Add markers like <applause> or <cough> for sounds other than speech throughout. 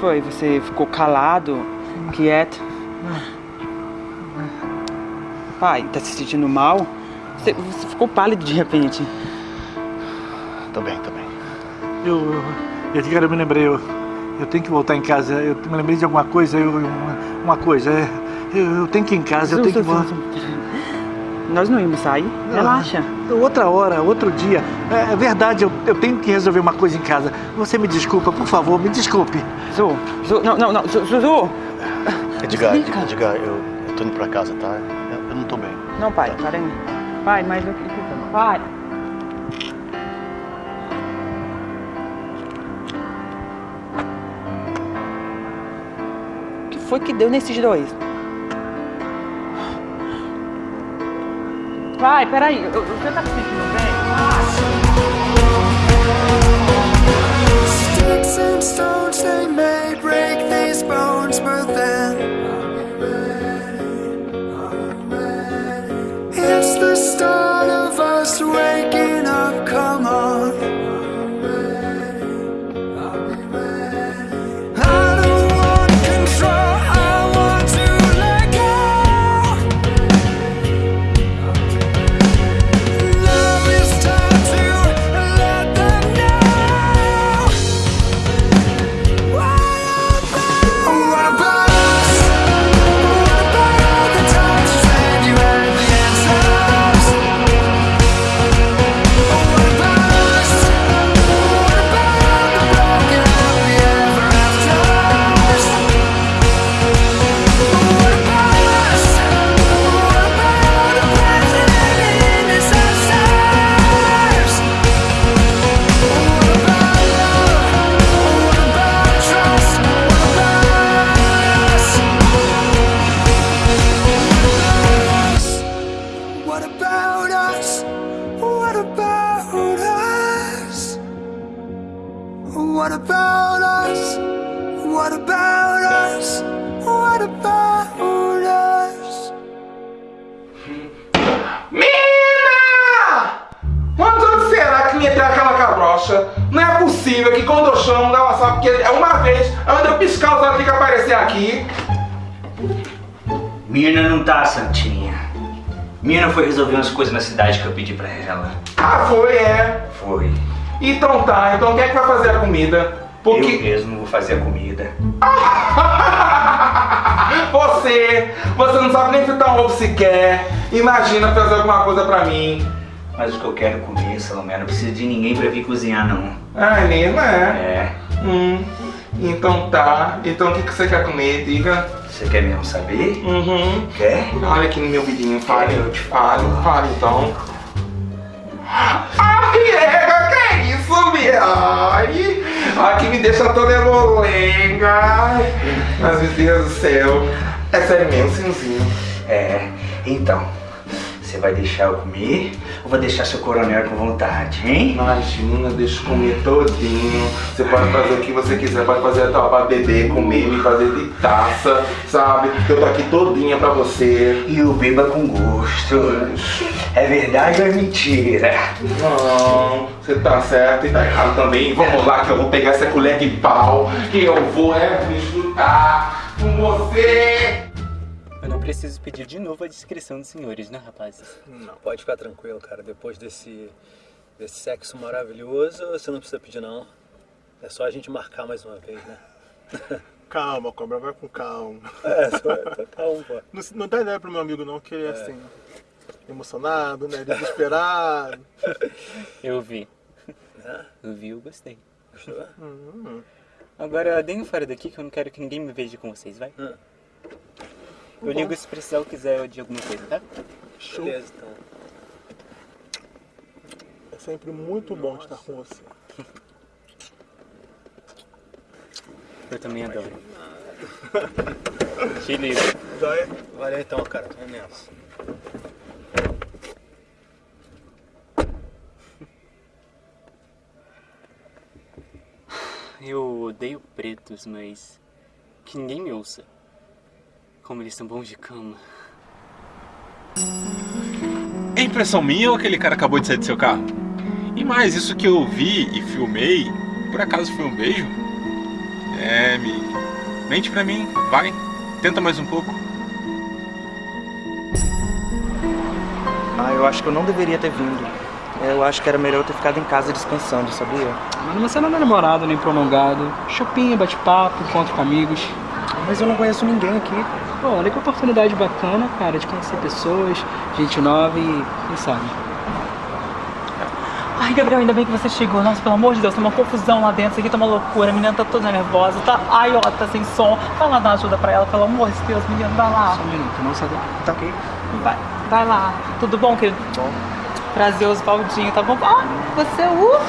foi? Você ficou calado, quieto? Pai, tá se sentindo mal? Você, você ficou pálido de repente. Tô bem, tô bem. Eu, eu, cara, eu me lembrei, eu, eu tenho que voltar em casa, eu me lembrei de alguma coisa, eu, uma, uma coisa, é, eu, eu tenho que ir em casa, eu tenho que voltar. Nós não íamos sair? Relaxa. Outra hora, outro dia. É, é, verdade, eu, eu tenho que resolver uma coisa em casa. Você me desculpa, por favor, me desculpe. Zu, Zu, não, não, não, Zu, Zu. Edgar, Explica. Edgar, eu, eu tô indo pra casa, tá? Eu, eu não tô bem. Não, pai, tá. para Pai, mas... Pai. O que foi que deu nesses dois? Vai, peraí, você tá se sentindo bem? Sticks and stones, they may break these bones, but ovo sequer. Imagina fazer alguma coisa pra mim. Mas o que eu quero comer, Salomé, não precisa de ninguém pra vir cozinhar, não. Ah, é mesmo, é? É. Hum, então tá. Então o que, que você quer comer? Diga. Você quer mesmo saber? Uhum. Quer? Olha aqui no meu vidinho, fale, eu te falo, fale então. Ai, é, que é isso, Miai? Ai, que me deixa toda emolenga. Mas, meu Deus do céu. É sério mesmo, senzinho. É, então, você vai deixar eu comer ou vai deixar seu coronel com vontade, hein? Imagina, deixa eu comer todinho. Você pode fazer o que você quiser, pode fazer até pra beber, comer, me fazer de taça, sabe? Eu tô aqui todinha pra você. E o beba com gosto. É verdade ou é mentira? Não, você tá certo e tá errado também. Vamos lá que eu vou pegar essa colher de pau que eu vou é me chutar com você. Preciso pedir de novo a descrição dos senhores, né, rapazes? Não, pode ficar tranquilo, cara. Depois desse, desse sexo maravilhoso, você não precisa pedir, não. É só a gente marcar mais uma vez, né? <laughs> Calma, Cobra, vai com calma. É, só, tá calma, pô. Não, não dá ideia pro meu amigo, não, que ele é, é. assim, emocionado, né, desesperado. <laughs> Eu vi. É? Eu vi, eu gostei. Gostou? Uhum. Agora, deem fora daqui que eu não quero que ninguém me veja com vocês, vai? Uhum. Eu ligo se precisar ou quiser de alguma coisa, tá? Show. Beleza, então. É sempre muito bom Nossa. estar com você. Eu também adoro. Te ligo. Valeu então, cara. É. Eu odeio pretos, mas que ninguém me ouça. Como eles são bons de cama. É impressão minha ou aquele cara acabou de sair do seu carro? E mais, isso que eu vi e filmei, por acaso foi um beijo? É, Mickey. Mente pra mim, vai. Tenta mais um pouco. Ah, eu acho que eu não deveria ter vindo. Eu acho que era melhor eu ter ficado em casa descansando, sabia? Mas você não é namorado nem prolongado. Chopinho, bate-papo, encontro com amigos. Mas eu não conheço ninguém aqui. Pô, olha que oportunidade bacana, cara, de conhecer pessoas, gente nova e quem sabe. Ai, Gabriel, ainda bem que você chegou. Nossa, pelo amor de Deus, tá uma confusão lá dentro. Isso aqui tá uma loucura. A menina tá toda nervosa. Tá... Ai, ó, tá sem som. Vai lá dar ajuda pra ela, pelo amor de Deus, menina. Vai lá. Só um minuto, não sabe. Tá ok? Vai, vai lá. Tudo bom, querido? Bom. Prazer, Oswaldinho, tá bom? Ah, você é o...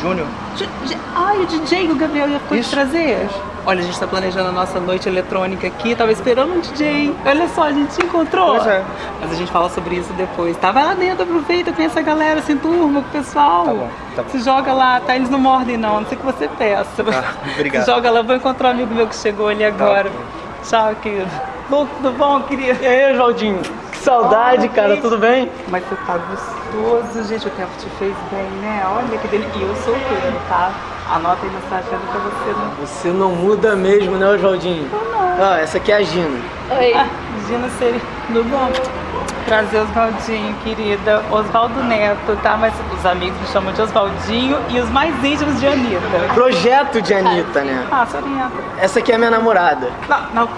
Júnior. J- J- Ai, o DJ que o Gabriel ia ficou te trazer. Olha, a gente tá planejando a nossa noite eletrônica aqui, tava esperando um DJ. Olha só, a gente se encontrou. Pois é. Mas a gente fala sobre isso depois, tá? Vai lá dentro, aproveita, conhece a galera, se enturma com o pessoal. Tá bom, tá bom. Se joga lá, tá? Eles não mordem não, a não sei que você peça. Tá, obrigado. Se <laughs> joga lá, vou encontrar um amigo meu que chegou ali agora. Tchau, querido. Tudo bom, querido? E aí, Oswaldinho? Que saudade, cara, gente. tudo bem? Mas você tá gostoso, gente. O tempo te fez bem, né? Olha que delícia. E eu sou solteiro, tá? Anota aí sua agenda pra você não. Você não muda mesmo, né, Oswaldinho? Ó, essa aqui é a Gina. Oi. Ah, Gina seria. Tudo bom? Prazer, Oswaldinho, querida. Oswaldo Neto, tá? Mas os amigos me chamam de Oswaldinho e os mais íntimos de Anitta. Projeto de Anitta, né? Ah, Sorinha. Essa aqui é a minha namorada. Não, não.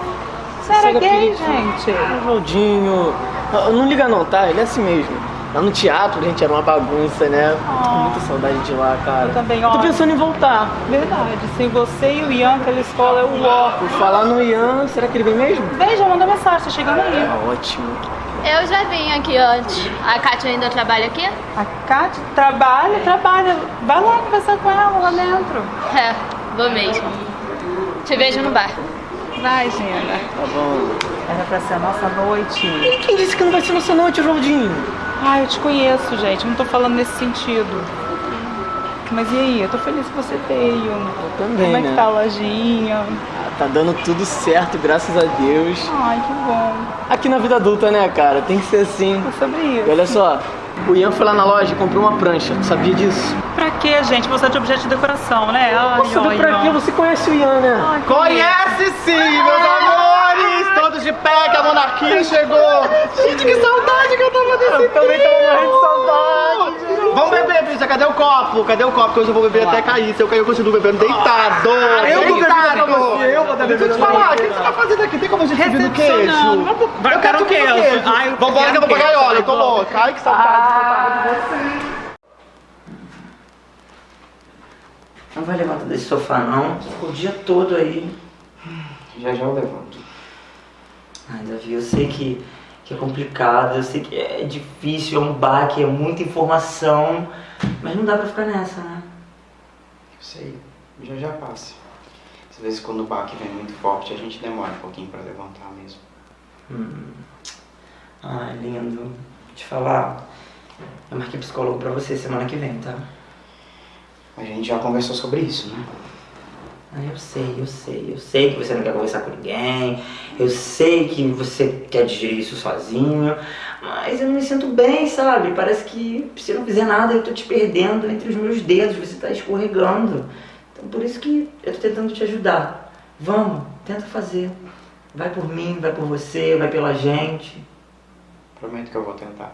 Você era gay, gente? Oswaldinho. Ó, Não liga não, tá? Ele é assim mesmo. Lá no teatro a gente era uma bagunça, né? Tô com muita saudade de lá, cara. Eu também, Tô ó. pensando em voltar. Verdade. Sem você e o Ian, aquela escola é o ó. Por falar no Ian, será que ele vem mesmo? Beijo, manda mensagem, tá chegando aí. Ah, ótimo. Eu já vim aqui antes. A Kátia ainda trabalha aqui? A Kátia trabalha, trabalha. Vai lá conversar com ela lá dentro. É, vou mesmo. Te vejo no bar. Vai, Gina. Tá bom. Era pra ser a nossa noite. E quem disse que não vai ser nossa noite, Oswaldinho? Ah, eu te conheço, gente. Não tô falando nesse sentido. Mas e aí? Eu tô feliz que você veio. Eu também, Como é né? que tá a lojinha? Ah, Tá dando tudo certo, graças a Deus. Ai, que bom. Aqui na vida adulta, né, cara? Tem que ser assim. É sobre E isso. olha só, o Ian foi lá na loja e comprou uma prancha. Tu sabia disso? Pra quê, gente? Você é de objeto de decoração, né? Ai, Nossa, ai, pra quê? Você conhece o Ian, né? Ai, Conhece sim, meus amores! De pé que a monarquia chegou! Gente, que saudade que eu tava desse Eu também tava morrendo de saudade. Vamos beber, bicha, cadê o copo? Cadê o copo? Que hoje eu vou beber até cair. Se eu cair, eu continuo bebendo deitado! eu vou beber deitado! pra você, eu vou dar Deixa eu te pra falar, o que você tá fazendo aqui? Tem como a gente subir no queijo? Eu quero subir no queijo. Ai, eu Vambora que eu vou queijo. olha, eu tô louca. Ai, que saudade. Não vai levantar desse sofá, não. Ficou o dia todo aí. Já já eu levanto. Ai, Davi, eu sei que, que é complicado, eu sei que é difícil, é um baque, é muita informação, mas não dá pra ficar nessa, né? Eu sei, já já passa. Às vezes quando o baque vem muito forte, a gente demora um pouquinho pra levantar mesmo. Hum. Ai, lindo. Vou te falar, eu marquei psicólogo pra você semana que vem, tá? A gente já conversou sobre isso, né? Ah, eu sei, eu sei, eu sei que você não quer conversar com ninguém, eu sei que você quer digerir isso sozinho, mas eu não me sinto bem, sabe? Parece que se eu não fizer nada eu tô te perdendo entre os meus dedos, você tá escorregando. Então por isso que eu tô tentando te ajudar. Vamos, tenta fazer. Vai por mim, vai por você, vai pela gente. Prometo que eu vou tentar.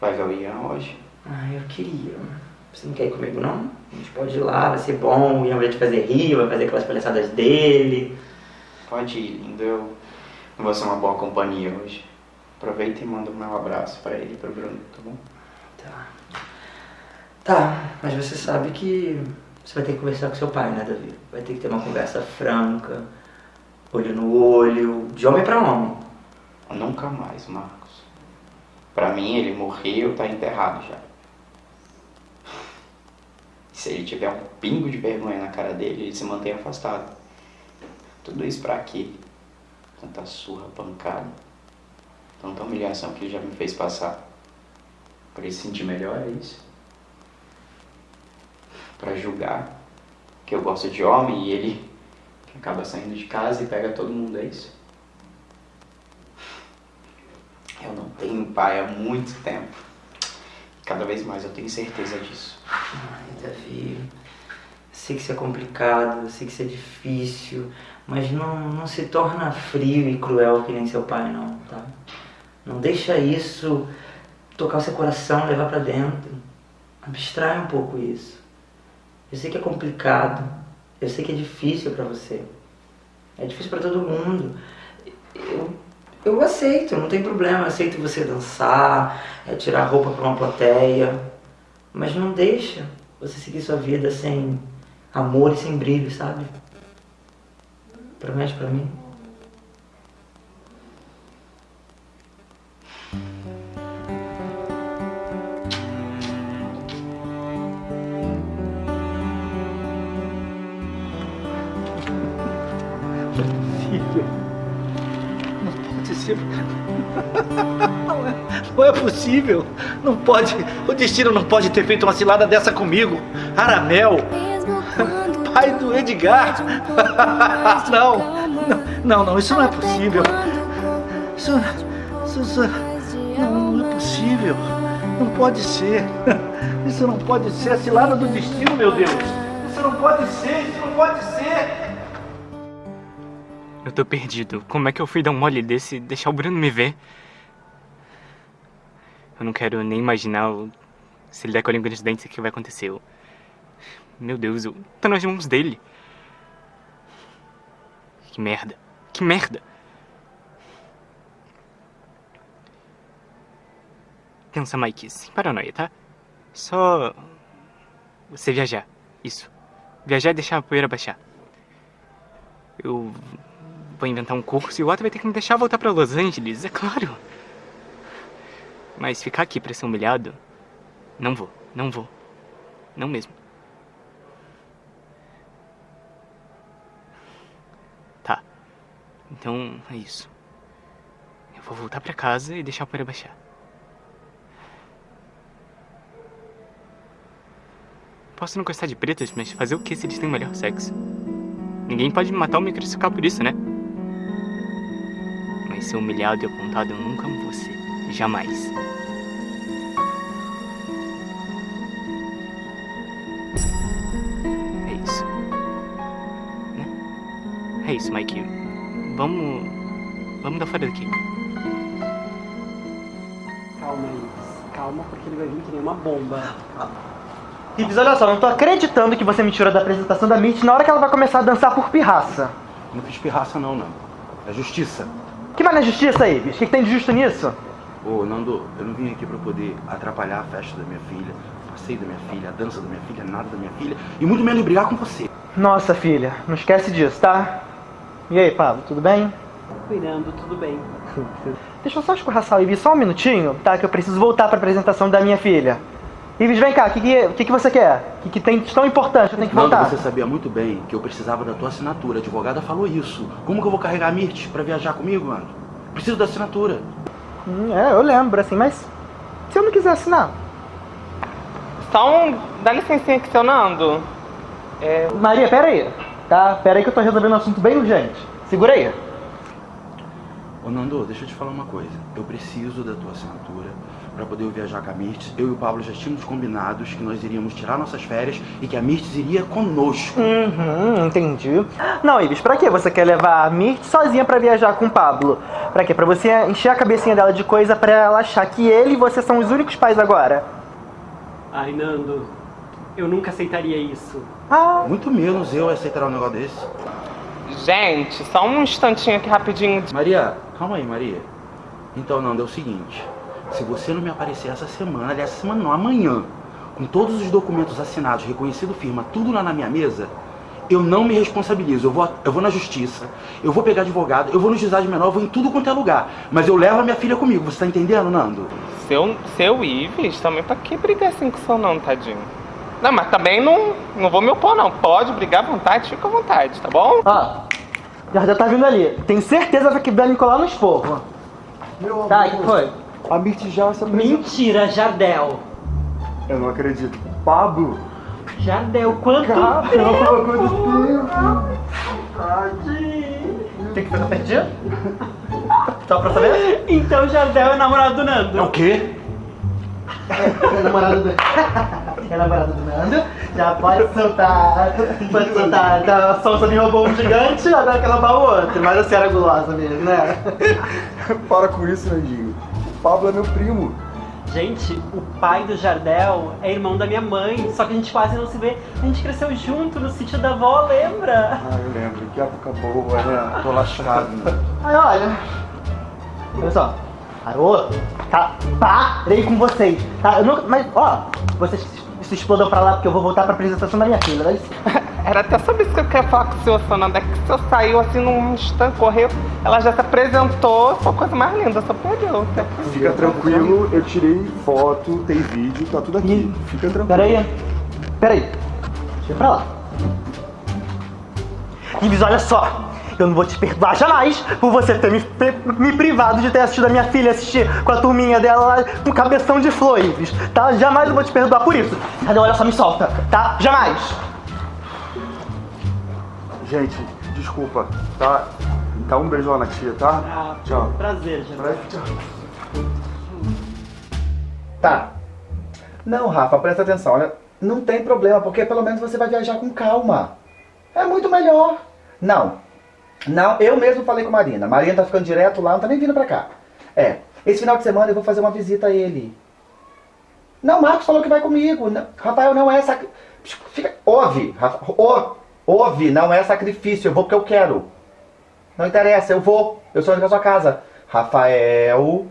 Vai ver o Ian hoje? Ah, eu queria. Você não quer ir comigo, não? A gente pode ir lá, vai ser bom, o Ian vai te fazer rir, vai fazer aquelas palhaçadas dele. Pode ir, lindo. Eu vou ser uma boa companhia hoje. Aproveita e manda o meu abraço pra ele e pro Bruno, tá bom? Tá. Tá, mas você sabe que você vai ter que conversar com seu pai, né, Davi? Vai ter que ter uma conversa franca, olho no olho, de homem pra homem. Nunca mais, Marcos. Pra mim, ele morreu, tá enterrado já. Se ele tiver um pingo de vergonha na cara dele, ele se mantém afastado. Tudo isso pra quê? Tanta surra, pancada. Tanta humilhação que ele já me fez passar. Pra ele se sentir melhor, é isso? Pra julgar que eu gosto de homem e ele acaba saindo de casa e pega todo mundo, é isso? Eu não tenho pai há muito tempo. Cada vez mais eu tenho certeza disso. Sei que isso é complicado, sei que isso é difícil, mas não, não se torna frio e cruel que nem seu pai, não, tá? Não deixa isso tocar o seu coração, levar pra dentro. Abstrai um pouco isso. Eu sei que é complicado, eu sei que é difícil pra você. É difícil pra todo mundo. Eu, eu aceito, não tem problema, eu aceito você dançar, é tirar roupa pra uma plateia, mas não deixa você seguir sua vida sem amor sem brilho, sabe? Promete pra mim? possível. Não pode ser. É, não é possível. Não pode. O destino não pode ter feito uma cilada dessa comigo. Aramel. Pai do Edgar. Não. Não, não, isso não é possível. Isso, isso, isso não, não é possível. Não pode ser. <laughs> Isso não pode ser a cilada do destino, meu Deus. Isso não pode ser, isso não pode ser. Eu tô perdido. Como é que eu fui dar um mole desse e deixar o Bruno me ver? Eu não quero nem imaginar o... se ele der com a língua nos dentes o que vai acontecer. Eu... Meu Deus, eu tô nas mãos dele. Que merda. Que merda. Pensa, Mike, sem paranoia, tá? Só... Você viajar. Isso. Viajar e deixar a poeira baixar. Eu vou inventar um curso e o Otto vai ter que me deixar voltar pra Los Angeles, é claro. Mas ficar aqui pra ser humilhado... Não vou, não vou. Não mesmo. Então, é isso. Eu vou voltar pra casa e deixar a poeira baixar. Posso não gostar de pretas, mas fazer o que se eles têm o melhor sexo? Ninguém pode me matar ou me crucificar por isso, né? Mas ser humilhado e apontado eu nunca vou ser. Jamais. É isso. Né? É isso, Mike. Vamos... Vamos dar fora daqui. Calma, Ives. Calma, porque ele vai vir que nem uma bomba. Ives, olha só, não tô acreditando que você me tirou da apresentação da Mitch na hora que ela vai começar a dançar por pirraça. Não fiz pirraça não, não. É justiça. Que mais não é justiça, Ives? O que, que tem de justo nisso? Ô, Nando, eu não vim aqui pra poder atrapalhar a festa da minha filha, o passeio da minha filha, a dança da minha filha, nada da minha filha, e muito menos brigar com você. Nossa, filha, não esquece disso, tá? E aí, Pablo, tudo bem? Cuidando, tudo bem. <laughs> Deixa eu só escorraçar o Ives só um minutinho, tá? Que eu preciso voltar pra apresentação da minha filha. Ives, vem cá, o que, que, que, que você quer? O que, que tem de tão importante? Eu tenho que Nando, voltar. você sabia muito bem que eu precisava da tua assinatura. A advogada falou isso. Como que eu vou carregar a Mirth pra viajar comigo, mano? Preciso da assinatura. Hum, é, eu lembro, assim, mas se eu não quiser assinar? Só um. Dá licencinha aqui, seu Nando. É... Maria, pera aí, tá? Pera aí que eu tô resolvendo um assunto bem urgente. Segura aí. Ô, Nando, deixa eu te falar uma coisa. Eu preciso da tua assinatura pra poder viajar com a Mirtz. Eu e o Pablo já tínhamos combinados que nós iríamos tirar nossas férias e que a Mirtz iria conosco. Uhum, entendi. Não, Ives, pra que você quer levar a Mirth sozinha pra viajar com o Pablo? Pra quê? Pra você encher a cabecinha dela de coisa pra ela achar que ele e você são os únicos pais agora? Ai, Nando, eu nunca aceitaria isso. Ah. Muito menos eu aceitar um negócio desse. Gente, só um instantinho aqui rapidinho. Maria, calma aí, Maria. Então, Nando, é o seguinte. Se você não me aparecer essa semana, aliás, essa semana não, amanhã, com todos os documentos assinados, reconhecido firma, tudo lá na minha mesa, eu não me responsabilizo. Eu vou, eu vou na justiça, eu vou pegar advogado, eu vou no juizado menor, eu vou em tudo quanto é lugar. Mas eu levo a minha filha comigo, você tá entendendo, Nando? Seu, seu Ives, também pra que brigar assim com o seu não, tadinho? Não, mas também não, não vou me opor, não. Pode brigar à vontade, fica à vontade, tá bom? Ó, já, já tá vindo ali. Tenho certeza que vai me colar no esporro. Meu Tá, o amor, que foi? A Mirth já se apresentou. Mentira, Jardel. Eu não acredito. Pablo? Jardel, quanto Caramba, tempo? quanto Tem que ficar perdido? Só pra saber? Então Jardel é namorado do Nando. É o quê? É namorado do... <laughs> é namorado do Nando. Já pode soltar. Pode soltar. A Sonsa me roubou um gigante, agora quer roubar o outro. Mas a senhora é gulosa mesmo, né? <laughs> Para com isso, Nandinho. O Pablo é meu primo. Gente, o pai do Jardel é irmão da minha mãe, só que a gente quase não se vê. A gente cresceu junto no sítio da avó, lembra? Ah, eu lembro. Que época boa, né? Tô lascado. Aí, olha. Olha só. Parou? Tá, parei com vocês. Tá, eu nunca, mas, ó, vocês se explodam pra lá porque eu vou voltar pra apresentação da minha filha. Dá licença. <laughs> Era até sobre isso que eu queria falar com o senhor, Sonanda. É que o senhor saiu assim num instante, correu, ela já se apresentou, foi a coisa mais linda, só perdeu. Fica tranquilo, eu tirei foto, tem vídeo, tá tudo aqui. Fica tranquilo. Peraí. Peraí. Deixa eu pra lá. Ives, olha só. Eu não vou te perdoar jamais por você ter me, me privado de ter assistido a minha filha assistir com a turminha dela lá com cabeção de flor, Ives. Tá? Jamais eu vou te perdoar por isso. Cadê? Olha só, me solta. Tá? Jamais. Gente, desculpa, tá? Dá um beijo lá na tia, tá? Ah, Tchau. Prazer, Jardel. Tá. Não, Rafa, presta atenção. Olha, não tem problema, porque pelo menos você vai viajar com calma. É muito melhor. Não. Não, eu mesmo falei com Marina. Marina tá ficando direto lá, não tá nem vindo pra cá. É, esse final de semana eu vou fazer uma visita a ele. Não, Marcos falou que vai comigo. Não, Rafael, não é sac... Fica... Ouve, Rafa, ouve, não é sacrifício. Eu vou porque eu quero. Não interessa, eu vou. Eu sou da sua casa. Rafael.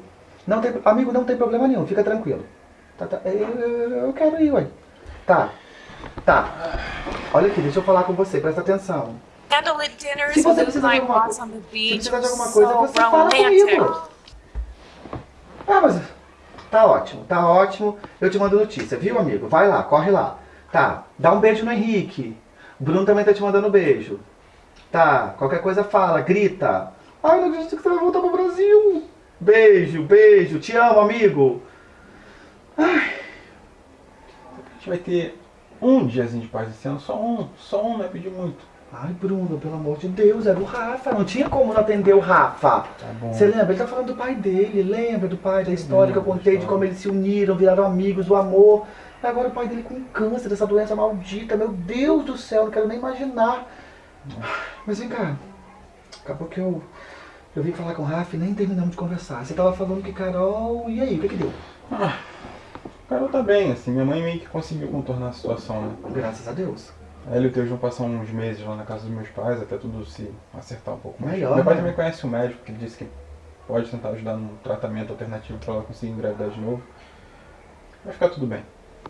Não tem, amigo, não tem problema nenhum, fica tranquilo. Tá, tá, eu- eu quero ir, ué. Tá. Tá. Olha aqui, deixa eu falar com você, presta atenção. Candlelit dinners Se você with precisar de alguma coisa, on the se beach precisar de alguma coisa, so você fala comigo. Ah, mas tá ótimo, tá ótimo. Eu te mando notícia, viu, amigo? Vai lá, corre lá. Tá, dá um beijo no Henrique. Bruno também tá te mandando beijo. Tá, qualquer coisa fala, grita. Ai, não acredito que você vai voltar pro Brasil. Beijo, beijo. Te amo, amigo. A gente vai ter um diazinho de paz esse ano, só um. Só um, não é pedir muito. Ai, Bruno, pelo amor de Deus, era o Rafa. Não tinha como não atender o Rafa. Tá. Você lembra? Ele tá falando do pai dele. Lembra do pai, da história que eu contei, de como eles se uniram, viraram amigos, o amor. Agora o pai dele com câncer, essa doença maldita. Meu Deus do céu, não quero nem imaginar. Mas vem cá. Acabou que eu, eu vim falar com o Rafa e nem terminamos de conversar. Você tava falando que Carol. E aí, o que que deu? Ah, o Carol tá bem, assim, minha mãe meio que conseguiu contornar a situação, né? Graças a Deus. Ela e o Teus vão passar uns meses lá na casa dos meus pais, até tudo se acertar um pouco mais. Melhor, Meu pai né? também conhece o médico, que ele disse que pode tentar ajudar num tratamento alternativo pra ela conseguir engravidar de novo. Vai ficar tudo bem.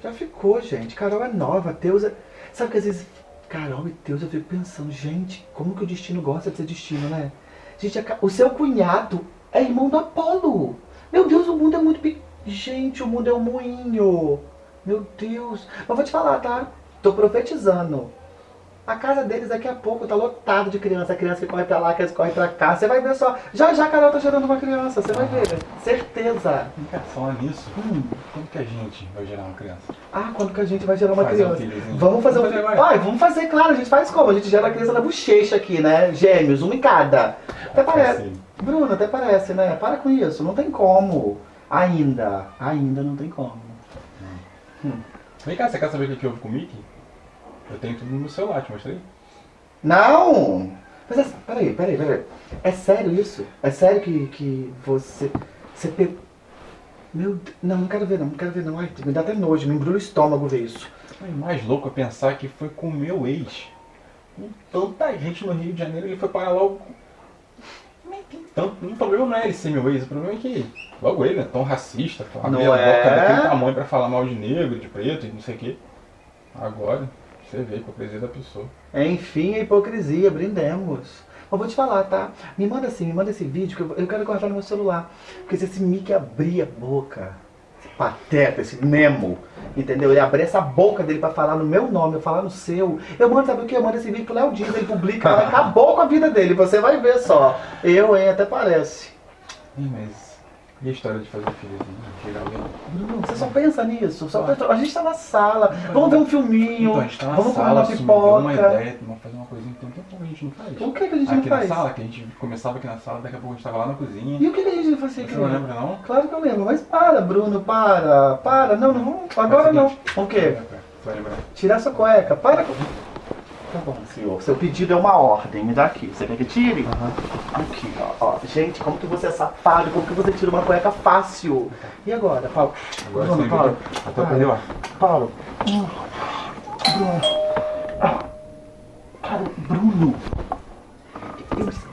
Já ficou, gente. Carol é nova, Deus é. Sabe que às vezes. Carol e Deus, eu fico pensando, gente, como que o destino gosta de ser destino, né? Gente, a o seu cunhado é irmão do Apolo. Meu Deus, o mundo é muito. pe- Gente, o mundo é um moinho. Meu Deus. Mas vou te falar, tá? Tô profetizando. A casa deles daqui a pouco tá lotado de criança. Criança que corre pra lá, criança que corre pra cá. Você vai ver só. Já já a Carol tá gerando uma criança. Você vai ver. Certeza. Vem cá, falando nisso, quando que a gente vai gerar uma criança? Ah, quando que a gente vai gerar uma Fazer um criança? filhozinho. vamos fazer um Vamos fazer filho. agora. Ai, vamos fazer, claro. A gente faz como? A gente gera a criança na bochecha aqui, né? Gêmeos, um em cada. Até parece. Bruno, até parece, né? Para com isso. Não tem como. Ainda. Ainda não tem como. Vem cá, você quer saber o que houve com o Mickey? Eu tenho tudo no celular, te mostrei? Não! Mas é, peraí, peraí, peraí. É sério isso? É sério que, que você. Você pe... Meu Deus. Não, não quero ver não, não quero ver não. Ai, me dá até nojo, me embrulha o estômago ver isso. O mais louco é pensar que foi com o meu ex. Com tanta gente no Rio de Janeiro, ele foi parar logo. Então, o problema não é ele ser meu ex, o problema é que logo ele é tão racista, Não abre a é? boca daquele tamanho pra falar mal de negro, de preto e não sei o quê. Agora, você vê a hipocrisia da pessoa. Enfim, a hipocrisia, brindemos. Mas vou te falar, tá? Me manda assim, me manda esse vídeo que eu, eu quero guardar no meu celular. Porque se esse Mickey abrir a boca, esse pateta, esse Nemo, entendeu? Ele abrir essa boca dele pra falar no meu nome, eu falar no seu, eu mando, sabe o que? Eu mando esse vídeo pro Léo Dias, ele publica, ela acabou com a vida dele, você vai ver só. Eu, hein, até parece. Ih, mas e a história de fazer filhozinho? Chegar alguém? Bruno, você só pensa nisso. Só pensa- A gente tá na sala, vamos ver um filminho, Então, a gente tá na vamos comer sala, uma assim, deu pipoca. uma ideia, vamos fazer uma coisinha que tem um tempo que a gente não faz. O que que a gente não aqui faz? na sala, que a gente começava aqui na sala, daqui a pouco a gente tava lá na cozinha. E o que, que a gente fazia aqui? Você não lembra, não? Claro que eu lembro, mas para, Bruno, para, para. Não, não, agora o não. seguinte, O quê? vai lembrar. Tira essa cueca, para com... Tá bom, senhor. Seu pedido é uma ordem. Me dá aqui. Você quer que tire? Aqui, ó, ó. Gente, como que você é safado? Como que você tira uma cueca fácil? E agora, Paulo? Agora Bruno, Paulo. Até Paulo. perdeu, ó. Paulo. Hum. Bruno. Ah. Cara, Bruno. Eu-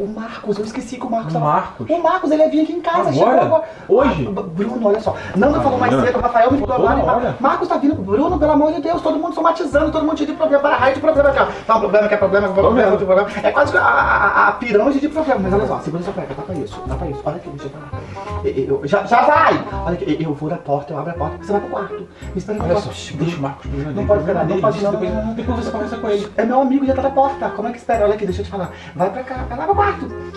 O Marcos, eu esqueci que o Marcos O tava- Marcos? O Marcos, ele vinha aqui em casa. Agora? chegou Hoje? Ah, Bruno, olha só. Nanda falou mais cedo, o Rafael me ligou agora. hora. Marcos tá vindo. Bruno, pelo amor de Deus, todo mundo somatizando, todo mundo de problema. Para raio de problema. Cara. Tá um problema, que é problema, que é problema, que é problema. É quase a, a, a pirâmide de problema. Mas olha só, segura essa cueca, dá pra isso, dá pra isso. Olha aqui, deixa eu falar. Eu- eu- já, já vai! Olha aqui, eu vou na porta, eu abro a porta, você vai pro quarto. Me espera no Olha quarto. só, deixa o Marcos Bruno. Não pode esperar, não pode não, depois- não, não. Depois você conversa com ele. É meu amigo, já tá na porta. Como é que espera? Olha aqui, deixa eu te falar. Vai pra cá, vai lá pro quarto.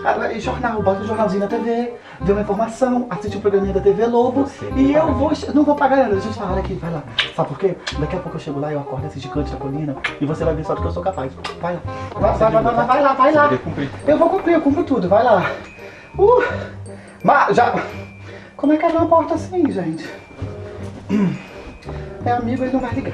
Ah, vai- Jornal, bota o jornalzinho na TV, vê uma informação, assiste o programinha da TV Lobo. E eu vou. Não vou pagar nada, deixa eu falar. Olha aqui, vai lá. Sabe por quê? Daqui a pouco eu chego lá, eu acordo esse gigante da colina e você vai ver só do que eu sou capaz. Vai lá. Vai, vai, vai, vai, vai, lá, vai lá. Você. Eu vou cumprir, eu cumpro tudo, vai lá. Uh, mas já. Como é que abre uma porta assim, gente? <clears throat> É amigo, ele não vai ligar.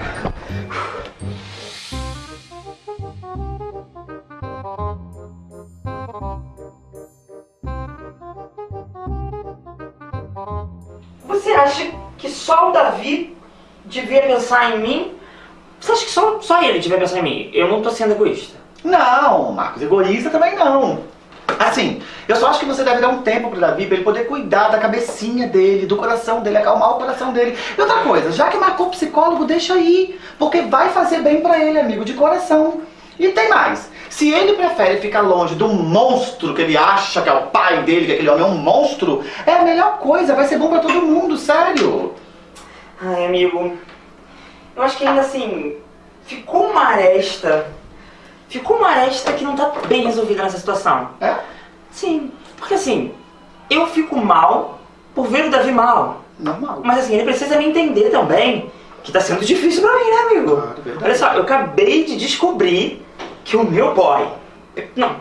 Acha que só o Davi devia pensar em mim? Você acha que só, só ele devia pensar em mim? Eu não tô sendo egoísta. Não, Marcos, egoísta também não. Assim, eu só acho que você deve dar um tempo pro Davi pra ele poder cuidar da cabecinha dele, do coração dele, acalmar o coração dele. E outra coisa, já que marcou psicólogo, deixa aí, porque vai fazer bem pra ele, amigo, de coração. E tem mais, se ele prefere ficar longe do monstro que ele acha que é o pai dele, que aquele homem é um monstro, é a melhor coisa, vai ser bom pra todo mundo, sério. Ai, amigo, eu acho que ainda assim, ficou uma aresta. Ficou uma aresta que não tá bem resolvida nessa situação. É? Sim, porque assim, eu fico mal por ver o Davi mal. Normal. Mas assim, ele precisa me entender também que tá sendo difícil pra mim, né, amigo? Olha só, eu acabei de descobrir que o meu boy. Não,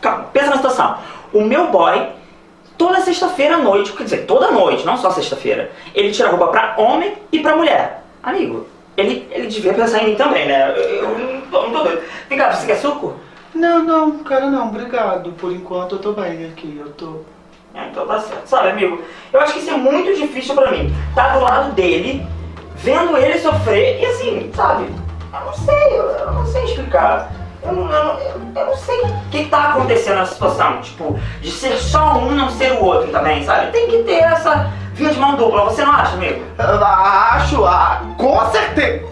calma, pensa na situação. O meu boy, toda sexta-feira à noite, quer dizer, toda noite, não só sexta-feira, ele tira roupa pra homem e pra mulher. Amigo, ele, ele devia pensar em mim também, né? Eu, não, tô, doido. Vem cá, você quer suco? Não, não, cara, não, obrigado. Por enquanto eu tô bem aqui, eu tô. É, então tá certo. Sabe, amigo, eu acho que isso é muito difícil pra mim. Tá do lado dele, vendo ele sofrer e assim, sabe? Eu não sei, eu não sei explicar. Eu não, eu, não- eu- eu não sei o que tá acontecendo nessa situação. Tipo, de ser só um não ser o outro também, sabe? Tem que ter essa via de mão dupla, você não acha, amigo? Eu acho, ah, com certeza.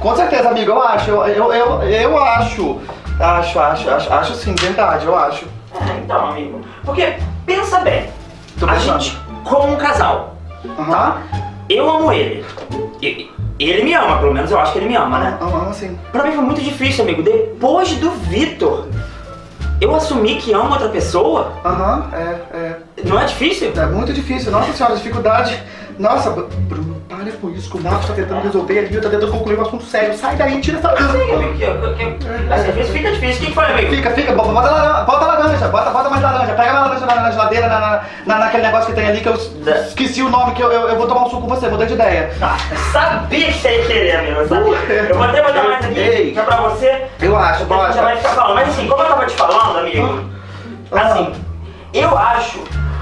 Com certeza, amigo, eu acho, eu, eu, eu, eu acho. Acho, acho, acho, acho sim, verdade, eu acho. É, então, amigo. Porque, pensa bem, Tô a pensando. gente, como um casal, tá? Eu amo ele. E- Ele me ama, pelo menos eu acho que ele me ama, né? Ama, sim. Pra mim foi muito difícil, amigo. Depois do Vitor, eu assumi que amo outra pessoa. Aham, é, é. Não é difícil? É muito difícil, nossa senhora, dificuldade. Nossa, Br- Bruno, para com isso, que o Marcos tá tentando resolver ali, tá tentando concluir um assunto sério. Sai daí, tira essa. Sim, Às vezes fica difícil. O que que foi, amigo? Fica, fica, bota, bota, laranja, bota laranja, bota, mais laranja. Pega mais laranja na, geladeira, na, na, na- naquele negócio que tem ali que eu es- esqueci o nome, que eu, eu, eu vou tomar um suco com você, mudei de ideia. Ah, sabia que você ia querer, amigo. Eu sabia. Eu vou até botar mais aqui, Ei. que é pra você. Eu acho, falando. Mas assim, como eu tava te falando, amigo, assim, eu acho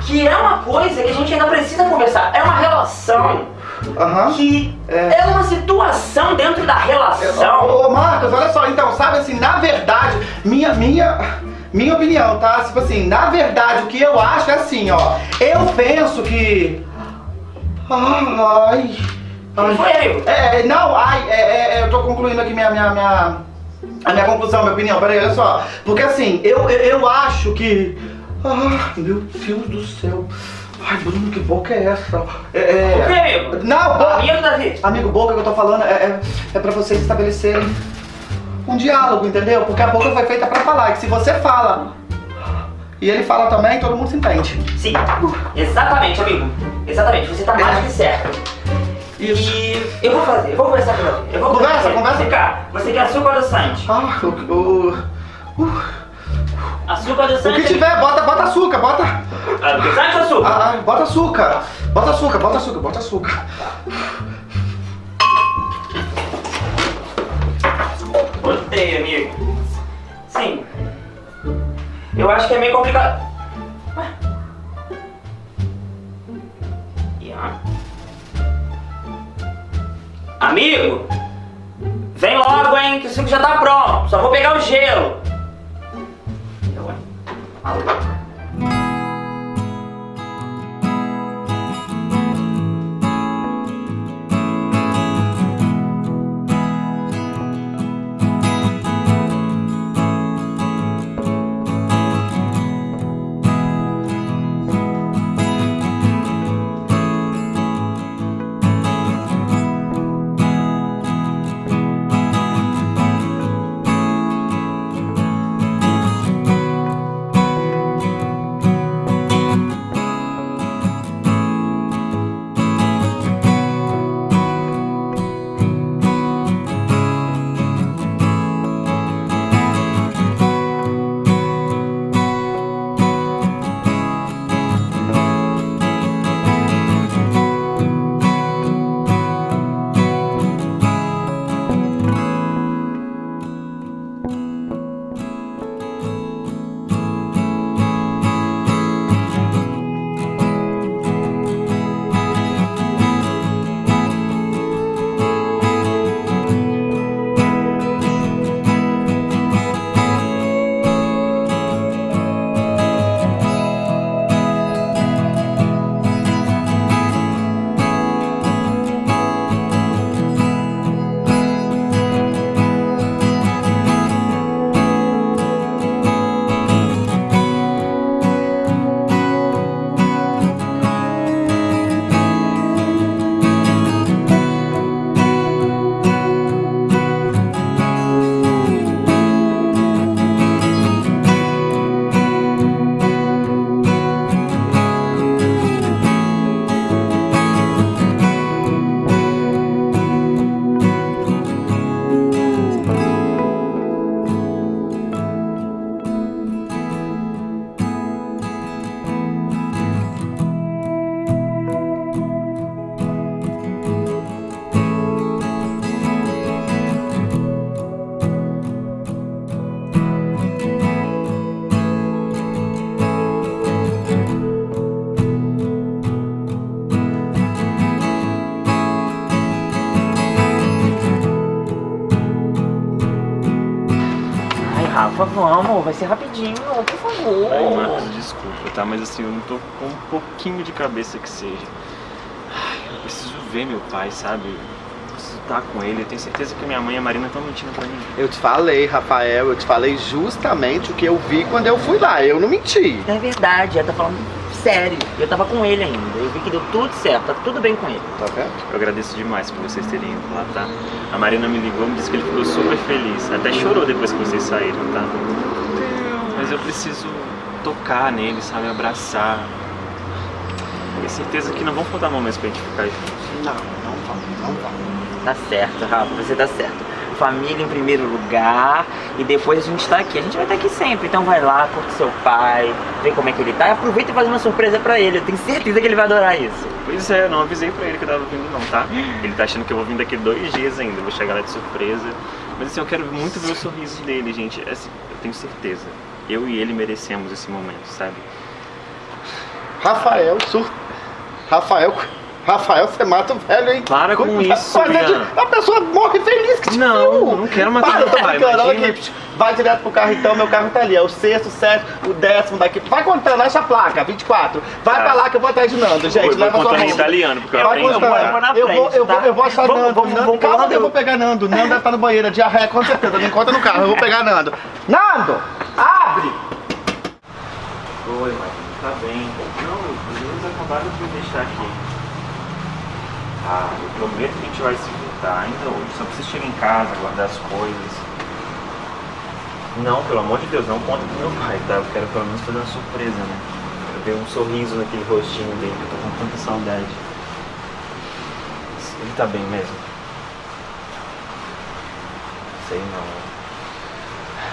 que é uma coisa que a gente ainda precisa conversar. É uma relação que é. uma situação dentro da relação. Ô, ô, Marcos, olha só, então, sabe assim, na verdade, minha, minha, minha opinião, tá? Tipo assim, na verdade, o que eu acho é assim, ó. Eu penso que. Ai. ai. foi, amigo? É, não, ai, é, é, é, eu tô concluindo aqui minha, minha, minha. A minha conclusão, minha opinião, peraí, olha só. Porque assim, eu, eu, eu acho que. Ah, meu Deus do céu. Ai, Bruno, que boca é essa? É, é... O que, amigo? Não, boca. Amigo, Davi. Amigo, boca que eu tô falando é, é, é pra vocês estabelecerem um diálogo, entendeu? Porque a boca foi feita pra falar. Que se você fala e ele fala também, todo mundo se entende. Sim, exatamente, amigo. Exatamente, você tá mais que certo. Isso. E eu vou fazer, eu vou conversar com você. Eu vou Conversa, conversar. conversa. Vem cá, você quer açúcar ou adoçante? Ah, o, o, Açúcar adoçante. O que tiver, bota, bota açúcar, bota. Ah, adoçante ou açúcar? Ah, ah, bota açúcar. Bota açúcar, bota açúcar, bota açúcar. Botei, amigo. Sim. Eu acho que é meio complicado. Ué? Amigo, vem logo, hein, que o 5 já tá pronto. Só vou pegar o gelo. Eu, hein? Alô? Ai, vamos, vai ser rapidinho, por favor. Ai, Marcos, desculpa, tá? Mas assim, eu não tô com um pouquinho de cabeça que seja. Ai, eu preciso ver meu pai, sabe? Eu preciso estar com ele. Eu tenho certeza que minha mãe e a Marina estão mentindo pra mim. Eu te falei, Rafael, eu te falei justamente o que eu vi quando eu fui lá. Eu não menti. É verdade, ela tá falando sério. Eu tava com ele ainda. Eu vi que deu tudo certo, tá tudo bem com ele. Tá vendo? Eu agradeço demais por vocês terem ido lá, tá? A Marina me ligou, me disse que ele ficou super feliz. Até chorou depois que vocês saíram, tá? Mas eu preciso tocar nele, sabe? Abraçar. Tenho certeza que não vão faltar momentos pra gente ficar juntos. Não, não vamos, não vamos. Tá certo, Rafa, você tá certo. Família em primeiro lugar e depois a gente tá aqui. A gente vai estar aqui sempre. Então vai lá, curte seu pai, vê como é que ele tá e aproveita e faz uma surpresa pra ele. Eu tenho certeza que ele vai adorar isso. Pois é, não avisei pra ele que eu tava vindo não, tá? Ele tá achando que eu vou vir daqui dois dias ainda, eu vou chegar lá de surpresa. Mas assim, eu quero muito ver o sorriso dele, gente. Assim, eu tenho certeza. Eu e ele merecemos esse momento, sabe? Rafael, sur... Rafael, Rafael, você mata o velho, hein? Para com isso, Mas é. A pessoa morre feliz que te Não, viu. não quero matar Para, eu tô brincando, olha aqui. Vai direto pro carro então, meu carro tá ali. É o sexto, o sétimo, o décimo daqui. Vai contando, acha a placa, 24. Vai Tá. pra lá que eu vou atrás de Nando, gente. Eu vou leva sua mão. italiano, porque eu contando. Eu vou na Eu vou, eu frente, vou, tá? eu vou achar Vamos, Nando. vamos, Nando, vamos, calma vamos. eu vou pegar Nando. Nando deve estar no banheiro, diarreia, com certeza. Me encontra no carro, eu vou pegar Nando. Nando, abre! Oi, Marina, tá bem. Não, os meninos acabaram de me deixar aqui. Ah, eu prometo que a gente vai se voltar ainda hoje. Só preciso chegar em casa, guardar as coisas. Não, pelo amor de Deus, não conta pro meu pai, tá? Eu quero pelo menos fazer uma surpresa, né? Quero ver um sorriso naquele rostinho dele, que eu tô com tanta saudade. Ele tá bem mesmo? Sei não.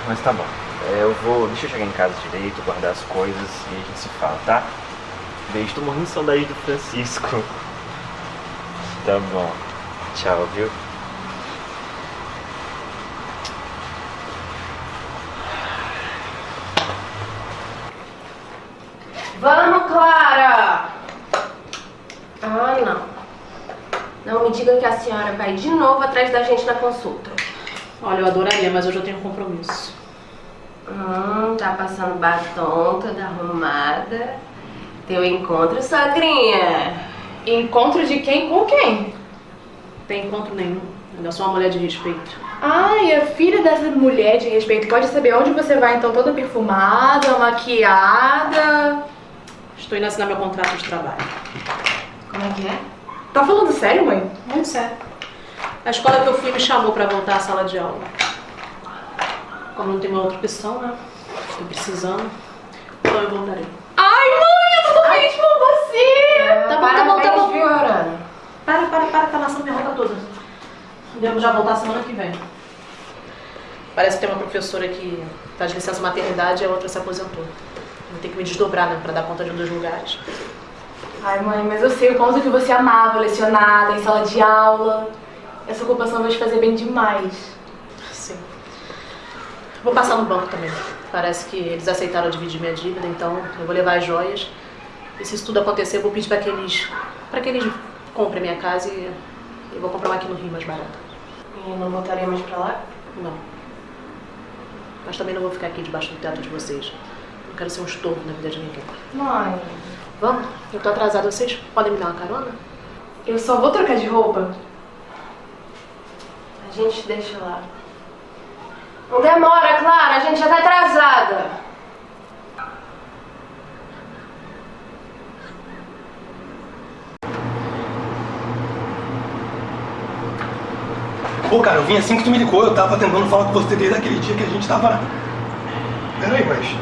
Mas tá bom. É, eu vou. Deixa eu chegar em casa direito, guardar as coisas e a gente se fala, tá? Beijo, tô morrendo de saudade do Francisco. Tá bom. Tchau, viu? Vamos, Clara! Ah, não. Não me diga que a senhora vai de novo atrás da gente na consulta. Olha, eu adoraria, mas hoje eu tenho um compromisso. Hum, tá passando batom, toda arrumada. Teu encontro, sogrinha. Encontro de quem com quem? Tem encontro nenhum. Ainda sou uma mulher de respeito. Ai, a filha dessa mulher de respeito pode saber onde você vai, então, toda perfumada, maquiada. Estou indo assinar meu contrato de trabalho. Como é que é? Tá falando sério, mãe? Muito sério. A escola que eu fui me chamou pra voltar à sala de aula. Como não tem uma outra opção, né? Estou precisando. Então eu voltarei. Ai, mãe, eu tô tão feliz por você! Tá bom, tá bom, tá bom. viu, Arana? Para, para, para, tá amassando minha roupa toda. Devo já voltar semana que vem. Parece que tem uma professora que tá de licença maternidade e a outra se aposentou. Vou ter que me desdobrar, né, pra dar conta de um dos lugares. Ai, mãe, mas eu sei o quanto que você amava lecionada, em sala de aula. Essa ocupação vai te fazer bem demais. Sim. Vou passar no banco também. Parece que eles aceitaram dividir minha dívida, então eu vou levar as joias. E se isso tudo acontecer, eu vou pedir pra que eles, pra que eles comprem minha casa e eu vou comprar uma aqui no Rio mais barata. E não voltaria mais pra lá? Não. Mas também não vou ficar aqui debaixo do teto de vocês. Não quero ser um estorvo na vida de ninguém. Mãe. Vamos? Eu tô atrasada. Vocês podem me dar uma carona? Eu só vou trocar de roupa. A gente deixa lá. Não demora, Clara, a gente já tá atrasada. Pô, cara, eu vim assim que tu me ligou, eu tava tentando falar com você desde aquele dia que a gente tava. Peraí, mas.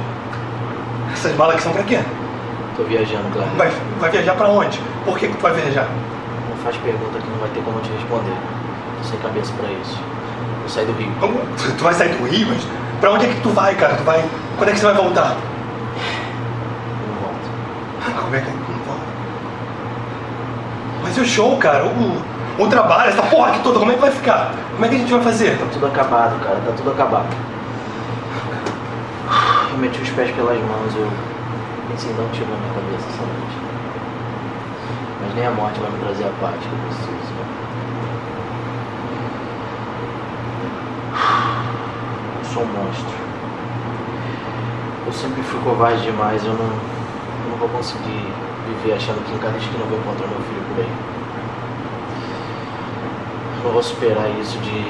Essas malas aqui são pra quê? Tô viajando, claro. Vai, vai viajar pra onde? Por que, que tu vai viajar? Não faz pergunta que não vai ter como eu te responder. Tô sem cabeça pra isso. Vou sair do Rio. Tu, tu vai sair do Rio, mas pra onde é que tu vai, cara? Tu vai. Quando é que você vai voltar? Não volto. Como é que não volta? Mas e o show, cara? O, o trabalho, essa porra aqui toda, como é que vai ficar? Como é que a gente vai fazer? Tá tudo acabado, cara. Tá tudo acabado. Eu meti os pés pelas mãos, eu pensei um tiro na minha cabeça essa noite. Mas nem a morte vai me trazer a paz que eu preciso. né? Eu sou um monstro. Eu sempre fui covarde demais, eu não, eu não vou conseguir viver achando que em cada esquina eu vou encontrar meu filho por aí. Eu vou superar isso de.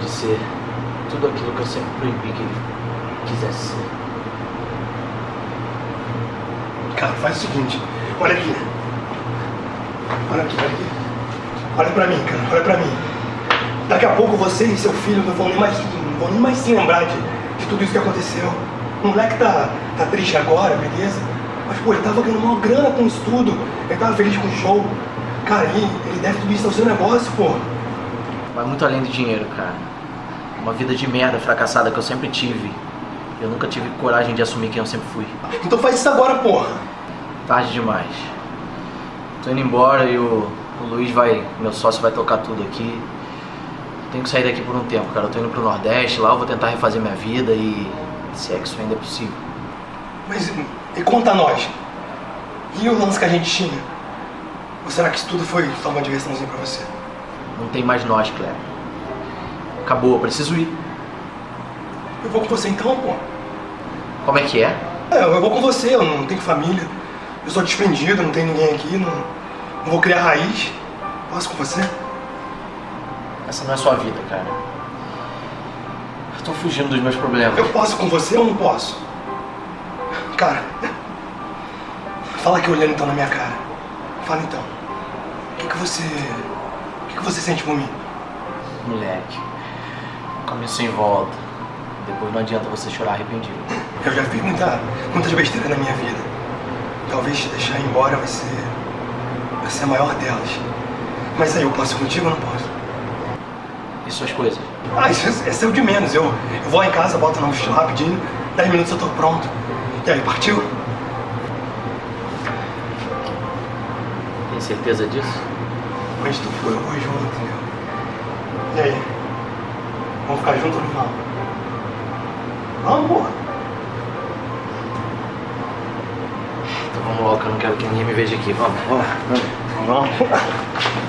de ser tudo aquilo que eu sempre proibi que ele quisesse ser. Cara, faz o seguinte, olha aqui. Olha aqui, olha aqui. Olha pra mim, cara, olha pra mim. Daqui a pouco você e seu filho não vão nem mais, não vão nem mais se lembrar de, de tudo isso que aconteceu. O moleque tá, tá triste agora, beleza? Mas, pô, ele tava ganhando uma grana com isso tudo. Ele tava feliz com o show. Cara, ele, ele deve tudo isso ao seu negócio, pô. Vai muito além do dinheiro, cara. Uma vida de merda fracassada que eu sempre tive. Eu nunca tive coragem de assumir quem eu sempre fui. Então faz isso agora, porra. Tarde demais. Tô indo embora e o, o Luiz vai, meu sócio vai tocar tudo aqui. Tenho que sair daqui por um tempo, cara. Eu tô indo pro Nordeste, lá eu vou tentar refazer minha vida e se é que isso ainda é possível. Mas e conta a nós. E o lance que a gente tinha? Ou será que isso tudo foi só uma diversãozinha pra você? Não tem mais nós, Cleber. Acabou, eu preciso ir. Eu vou com você então, pô. Como é que é? É, eu vou com você, eu não tenho família. Eu sou desprendido, não tem ninguém aqui, não, não vou criar raiz. Posso com você? Essa não é sua vida, cara. Eu tô fugindo dos meus problemas. Eu posso com você ou não posso? Cara, fala aqui olhando então na minha cara. Fala então. O que, você. O que, que você sente por mim? Moleque, um caminho sem volta. Depois não adianta você chorar arrependido. Eu já fiz muita, muitas besteiras na minha vida. Talvez te deixar embora vai ser. vai ser a maior delas. Mas aí eu posso contigo ou não posso? E suas coisas? Ah, isso, é- é o de menos. Eu, eu vou lá em casa, boto na mochila rapidinho, 10 minutos eu tô pronto. E aí, partiu? Tem certeza disso? Onde tu for, eu vou junto, entendeu? E aí? Vamos ficar juntos ou não vamos? Vamos, porra! Então vamos logo, que eu não quero que ninguém me veja aqui. Vamos, vamos. Vamos. Toma.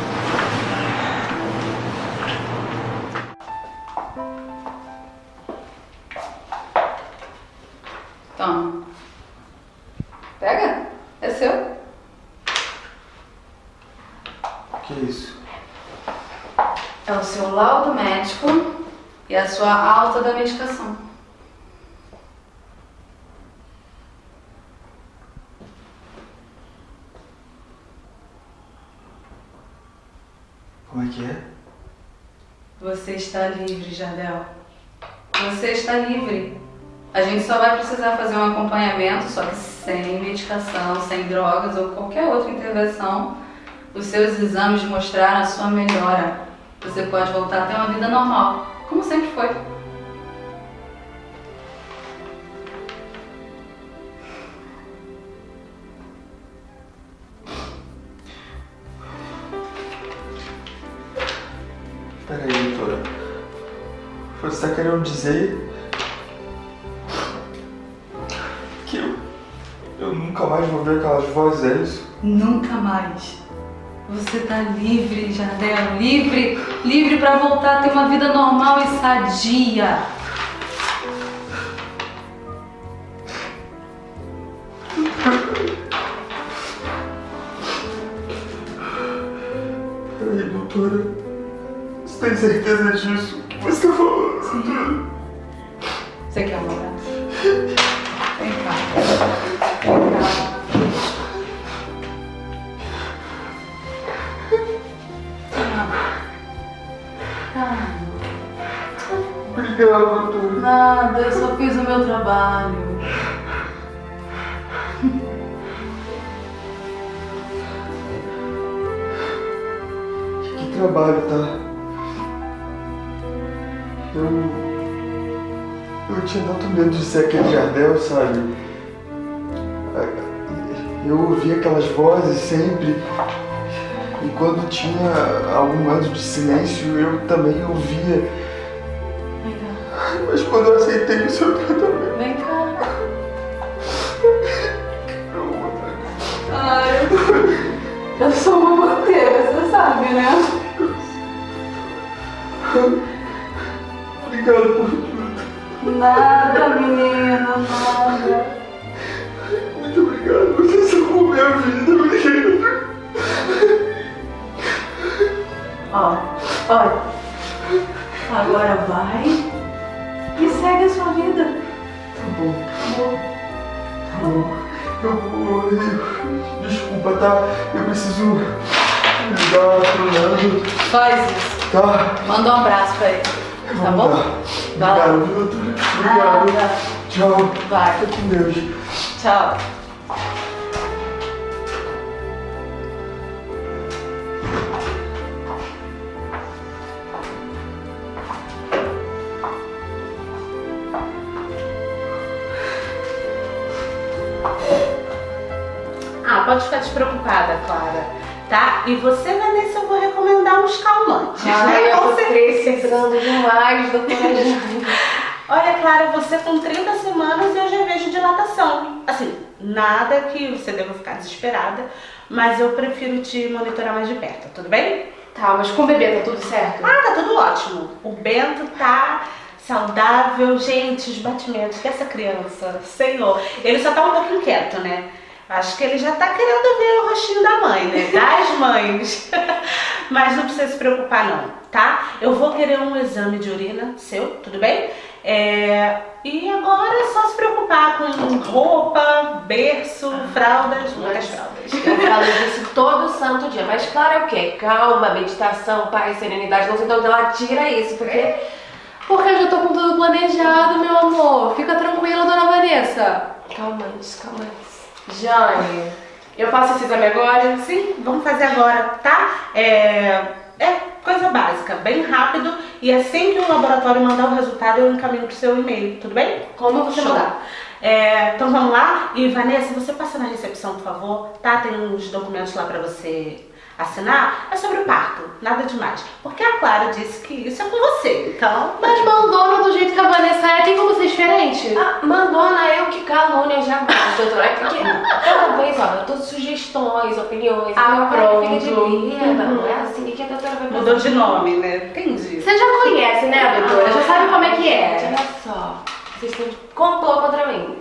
Da medicação. Como é que é? Você está livre, Jardel. Você está livre. A gente só vai precisar fazer um acompanhamento, só que sem medicação, sem drogas ou qualquer outra intervenção. Os seus exames mostraram a sua melhora. Você pode voltar a ter uma vida normal, como sempre foi. Você tá querendo dizer que eu, eu nunca mais vou ver aquelas vozes, é isso? Nunca mais. Você tá livre, Jardel, livre, livre para voltar a ter uma vida normal e sadia. Peraí, doutora. Você tem certeza disso? Aquele Jardel, sabe? Eu ouvia aquelas vozes sempre. E quando tinha algum momento de silêncio, eu também ouvia. Mas quando eu aceitei o seu tratamento. Vem cá. Ai, eu sou uma manteira, você sabe, né? Obrigado por. Nada, menina, nada. Muito obrigado. Você salvou minha vida. Obrigado. Ó, olha. Agora vai e segue a sua vida. Tá bom. Tá bom. Eu vou. eu- Desculpa, tá? Eu preciso ligar pro Nando. Faz isso. Tá? Manda um abraço pra ele. Tá bom? Vai lá. Obrigado, doutora. Obrigado. Nada. Tchau. Vai. Fica com Deus. Tchau. Ah, pode ficar despreocupada, Clara. Tá? E você, Vanessa, eu vou recomendar uns calmantes. Ai, né? eu tô precisando demais, doutora. <laughs> Olha, Clara, você com 30 semanas eu já vejo dilatação. Assim, nada que você deva ficar desesperada, mas eu prefiro te monitorar mais de perto, tudo bem? Tá, mas com o bebê tá tudo certo? Ah, tá tudo ótimo. O Bento tá saudável. Gente, os batimentos dessa criança, senhor. Ele só tá um pouco inquieto, né? Acho que ele já tá querendo ver o rostinho da mãe, né? Das <laughs> mães. <laughs> Mas não precisa se preocupar não, tá? Eu vou querer um exame de urina seu, tudo bem? É, E agora é só se preocupar com roupa, berço, fraldas, muitas fraldas. Eu falo disso todo santo dia. Mas claro é o quê? Calma, meditação, paz, serenidade. Não sei de onde ela tira isso, porque. Porque eu já tô com tudo planejado, meu amor. Fica tranquila, dona Vanessa. Calma calma. Jane, eu faço esse exame agora? Sim, vamos fazer agora, tá? É, é coisa básica, bem rápido. E assim que o laboratório mandar o resultado, eu encaminho pro seu e-mail, tudo bem? Como você Show. mandar? É, então vamos lá. E Vanessa, você passa na recepção, por favor, tá? Tem uns documentos lá pra você assinar. É sobre o parto, nada demais. Porque a Clara disse que isso é com você, então... Mas mandona do jeito que a Vanessa é, tem como ser diferente? Ah, mandona eu que calúnia jamais. doutora, é porque cada vez, ó, eu dou sugestões, opiniões, Ah, pai fica de pronto. vida, não é assim que a doutora vai Mudou de nome, né? Entendi. Você já conhece, né, doutora? Já sabe como é que é. Olha só, vocês têm complô contra mim.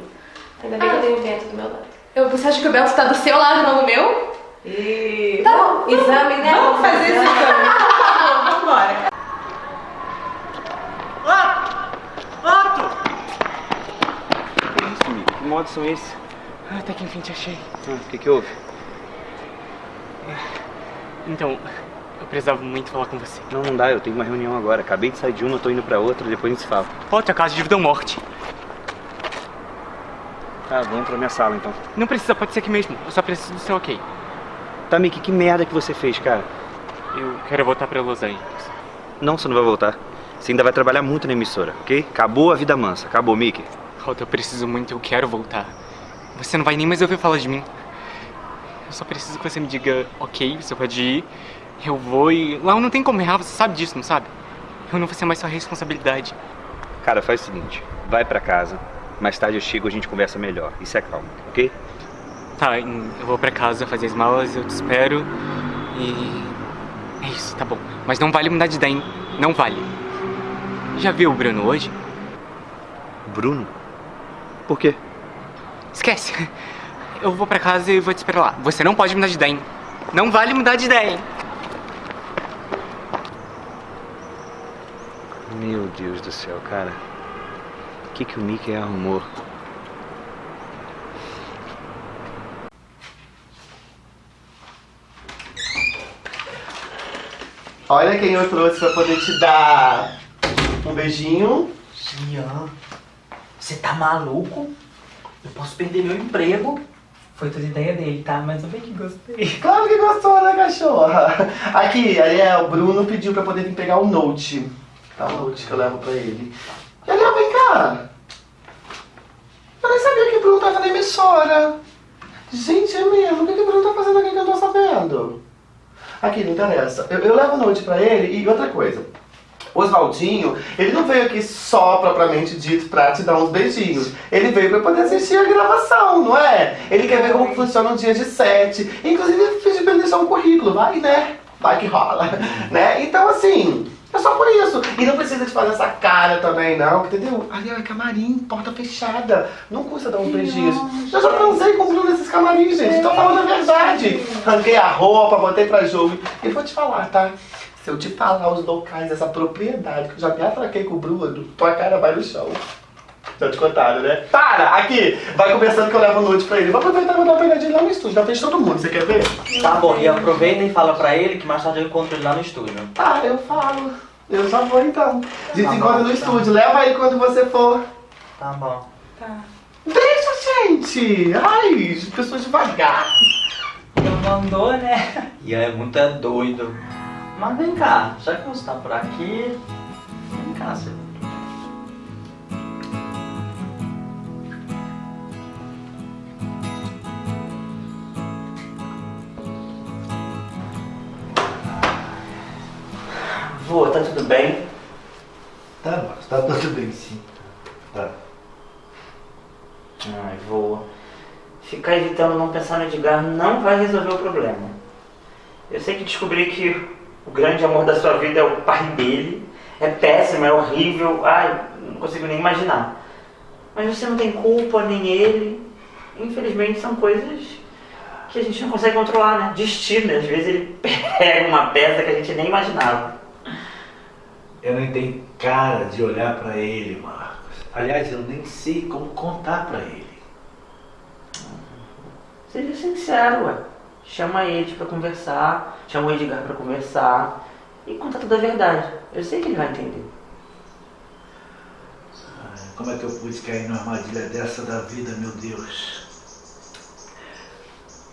Ainda bem que eu tenho o Bento do meu lado. Eu, você acha que o Beto tá do seu lado, não do meu? E... Tá bom, exame, né? Vamos fazer esse exame. Vamos embora. Que isso, amigo? Que modos são esses? Ah, até que enfim te achei. Ah, o que que houve? Então, eu precisava muito falar com você. Não, não dá, eu tenho uma reunião agora. Acabei de sair de uma, tô indo pra outra, depois a gente se fala. Volte a casa de vida ou morte. Tá, vamos pra minha sala então. Não precisa, pode ser aqui mesmo. Eu só preciso do seu ok. Tá, Mickey, que merda que você fez, cara? Eu quero voltar pra Los Angeles. Não, você não vai voltar. Você ainda vai trabalhar muito na emissora, ok? Acabou a vida mansa. Acabou, Mickey. Rota, eu preciso muito, eu quero voltar. Você não vai nem mais ouvir falar de mim. Eu só preciso que você me diga, ok, você pode ir. Eu vou e. Lá eu não tem como errar, você sabe disso, não sabe? Eu não vou ser mais sua responsabilidade. Cara, faz o seguinte. Vai pra casa. Mais tarde eu chego e a gente conversa melhor. Isso é calma, ok? Tá, eu vou pra casa fazer as malas, eu te espero. E. É isso, tá bom. Mas não vale mudar de ideia, hein? Não vale. Já viu o Bruno hoje? Bruno? Por quê? Esquece. Eu vou pra casa e vou te esperar lá. Você não pode mudar de ideia, hein? Não vale mudar de ideia, hein? Meu Deus do céu, cara. O que, que o Mickey arrumou? Olha quem eu trouxe pra poder te dar um beijinho. Jean, você tá maluco? Eu posso perder meu emprego. Foi toda ideia dele, tá? Mas eu bem que gostei. Claro que gostou, né, cachorra? Aqui, Ariel, o Bruno pediu pra poder vir pegar o note. Tá, o note que eu levo pra ele. E Ariel, vem cá. Eu nem sabia que o Bruno tava na emissora. Gente, é mesmo. O que, que o Bruno tá fazendo aqui que eu não tô sabendo? Aqui, não interessa. Eu, eu levo o note pra ele e outra coisa. O Oswaldinho, ele não veio aqui só propriamente dito pra te dar uns beijinhos. Ele veio pra poder assistir a gravação, não é? Ele quer ver como funciona um dia de set. Inclusive, eu pedi pra ele deixar um currículo. Vai, né? Vai que rola. <laughs> né? Então, assim, é só por isso. E não precisa de fazer essa cara também, não. Entendeu? Ali é camarim, porta fechada. Não custa dar uns beijinhos. Eu já transei com o Bruno nesses camarins, gente. Tô falando a verdade. Arranquei a roupa, botei pra jogo. E vou te falar, tá? Se eu te falar os locais dessa propriedade, que eu já me atraquei com o Bruno, tua cara vai no chão. Já te contaram, né? Para! Aqui! Vai conversando que eu levo noite pra ele. Vou aproveitar e vou dar uma pegadinha lá no estúdio. Já fez todo mundo, você quer ver? Tá bom, e aproveita e fala pra ele que mais tarde eu encontro ele lá no estúdio. Tá, eu falo. Eu já vou então. A gente Tá encontra no tá. estúdio. Leva aí quando você for. Tá bom. Deixa, gente! Ai, pessoas devagar. Não mandou, né? Ian é muito é doido. Mas vem cá, já que você tá por aqui, vem cá, você. Vô, tá tudo bem? Tá, mas tá tudo bem sim. Tá. Ai, vô. Ficar evitando não pensar no Edgar não vai resolver o problema. Eu sei que descobri que o grande amor da sua vida é o pai dele. É péssimo, é horrível. Ai, não consigo nem imaginar. Mas você não tem culpa, nem ele. Infelizmente são coisas que a gente não consegue controlar, né? Destino, às vezes ele <laughs> pega uma peça que a gente nem imaginava. Eu nem tenho cara de olhar pra ele, Marcos. Aliás, eu nem sei como contar pra ele. Seja sincero, ué. Chama ele pra conversar, chama o Edgar pra conversar e conta toda a verdade. Eu sei que ele vai entender. Como é que eu pude cair numa armadilha dessa da vida, meu Deus?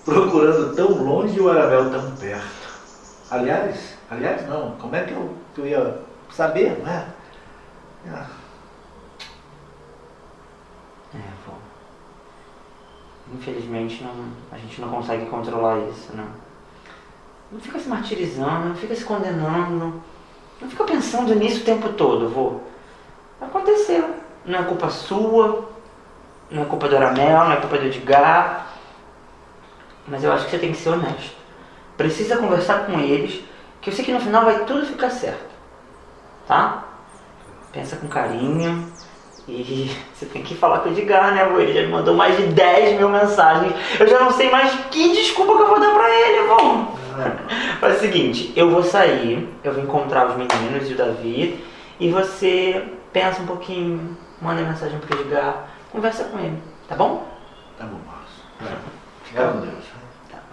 Procurando tão longe e o Arabel tão perto. Aliás, aliás não, como é que eu, que eu ia saber, não é? Ah, É, vô. Infelizmente não, a gente não consegue controlar isso, não. Não fica se martirizando, não fica se condenando. Não fica pensando nisso o tempo todo, vô. Aconteceu. Não é culpa sua. Não é culpa do Aramel, não é culpa do Edgar. Mas eu acho que você tem que ser honesto. Precisa conversar com eles, que eu sei que no final vai tudo ficar certo. Tá? Pensa com carinho. E <laughs> você tem que falar com o Edgar, né, vô? Ele já me mandou mais de 10 mil mensagens. Eu já não sei mais que desculpa que eu vou dar pra ele, vô. Faz o seguinte, eu vou sair, eu vou encontrar os meninos e o Davi, e você pensa um pouquinho, manda mensagem pro Edgar, conversa com ele, tá bom? Tá bom, Marcos. Fica com Deus.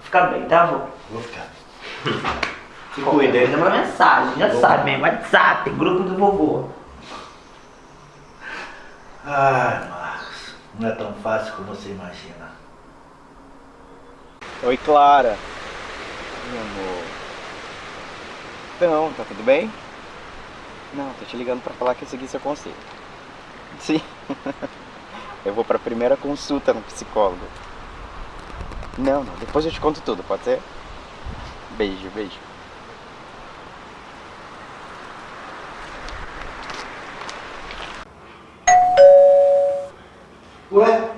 Fica bem, tá, vô? Vou ficar. <laughs> Se cuida, ele manda mensagem, já Bom. sabe, mesmo, WhatsApp, grupo do vovô. Ai, Marcos. Não é tão fácil como você imagina. Oi, Clara. Meu amor. Então, tá tudo bem? Não, tô te ligando pra falar que eu segui seu conselho. Sim. <laughs> Eu vou pra primeira consulta no psicólogo. Não, não, depois eu te conto tudo, pode ser? Beijo, beijo. Ué?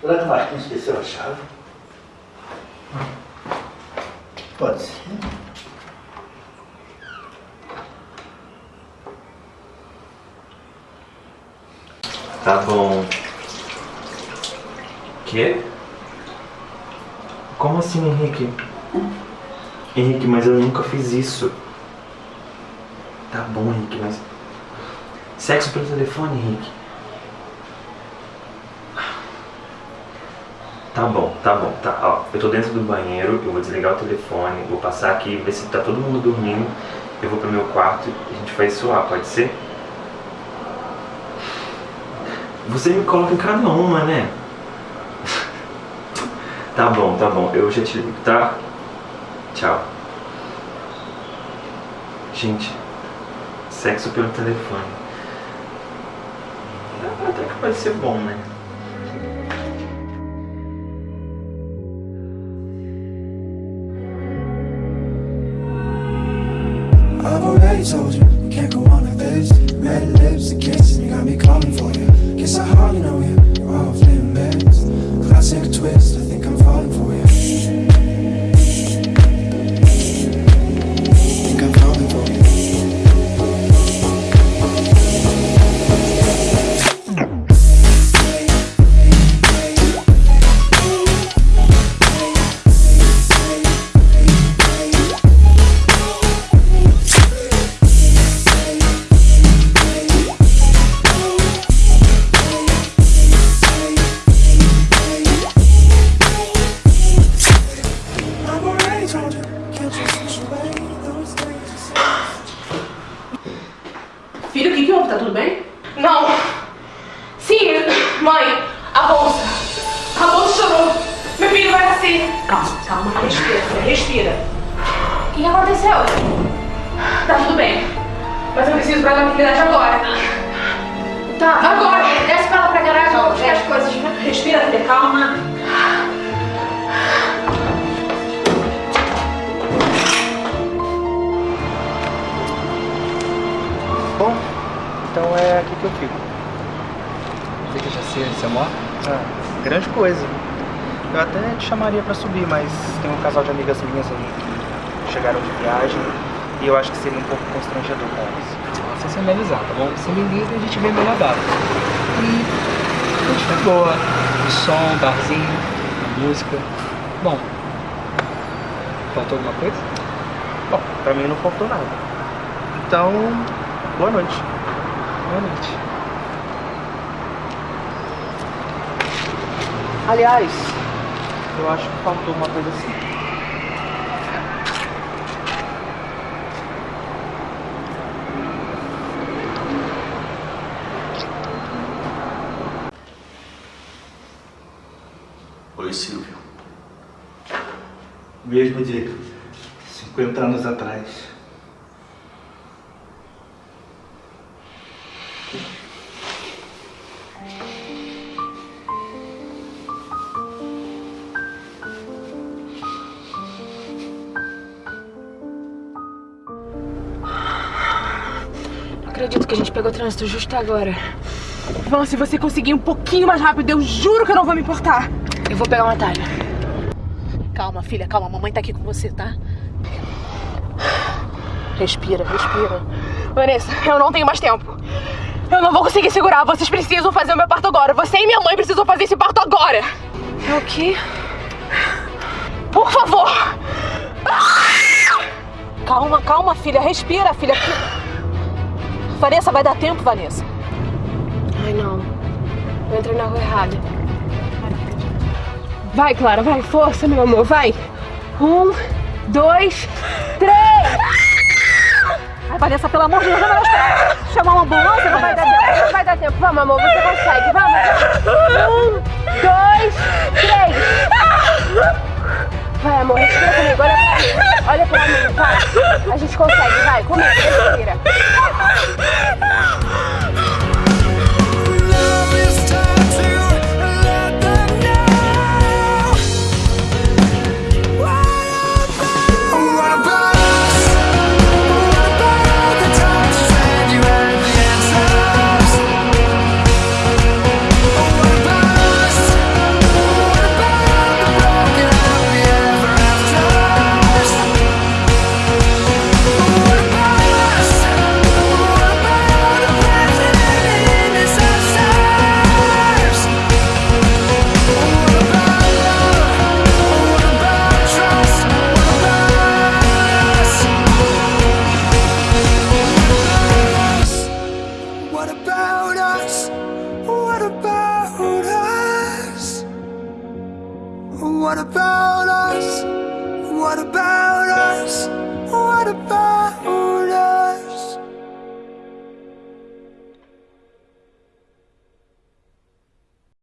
Será que o Marquinhos esqueceu a chave? Pode ser. Tá bom. Quê? Como assim, Henrique? Henrique, mas eu nunca fiz isso. Tá bom, Henrique, mas. Sexo pelo telefone, Henrique. Tá bom, tá bom, tá. Ó, eu tô dentro do banheiro, eu vou desligar o telefone, vou passar aqui, ver se tá todo mundo dormindo. Eu vou pro meu quarto e a gente vai suar, pode ser? Você me coloca em cada uma, né? <laughs> Tá bom, tá bom. Eu já te ligo, tá? Tchau. Gente, sexo pelo telefone. Até que pode ser bom, né? Você mora? Ah, grande coisa. Eu até te chamaria pra subir, mas tem um casal de amigas minhas aí que chegaram de viagem e eu acho que seria um pouco constrangedor com elas. Você se analisar, tá bom? Você me liga e a gente vê melhor data. E a gente foi boa. Som, barzinho, música. Bom, faltou alguma coisa? Bom, pra mim não faltou nada. Então, boa noite. Boa noite. Aliás, eu acho que faltou uma coisa assim. Oi, Silvio. Mesmo de 50 anos atrás. Trânsito justo agora. Se você conseguir um pouquinho mais rápido, eu juro que eu não vou me importar. Eu vou pegar um atalho. Calma, filha, calma. Mamãe tá aqui com você, tá? Respira, respira. Vanessa, eu não tenho mais tempo. Eu não vou conseguir segurar. Vocês precisam fazer o meu parto agora. Você e minha mãe precisam fazer esse parto agora. É o quê? Por favor. Calma, calma, filha. Respira, filha. Vanessa, vai dar tempo, Vanessa. Ai, não. Eu entrei na rua errada. Vai, Clara, vai. Força, meu amor, vai. Um, dois, três. Ai, Vanessa, pelo amor de Deus, vai esperar. Chamar uma ambulância, não vai dar tempo. Não vai dar tempo. Vamos, amor, você consegue. Vamos. Um, dois, três. Vai, amor, respira comigo. Olha pra mim. Olha pra mim, vai. A gente consegue, vai. Comigo, respira.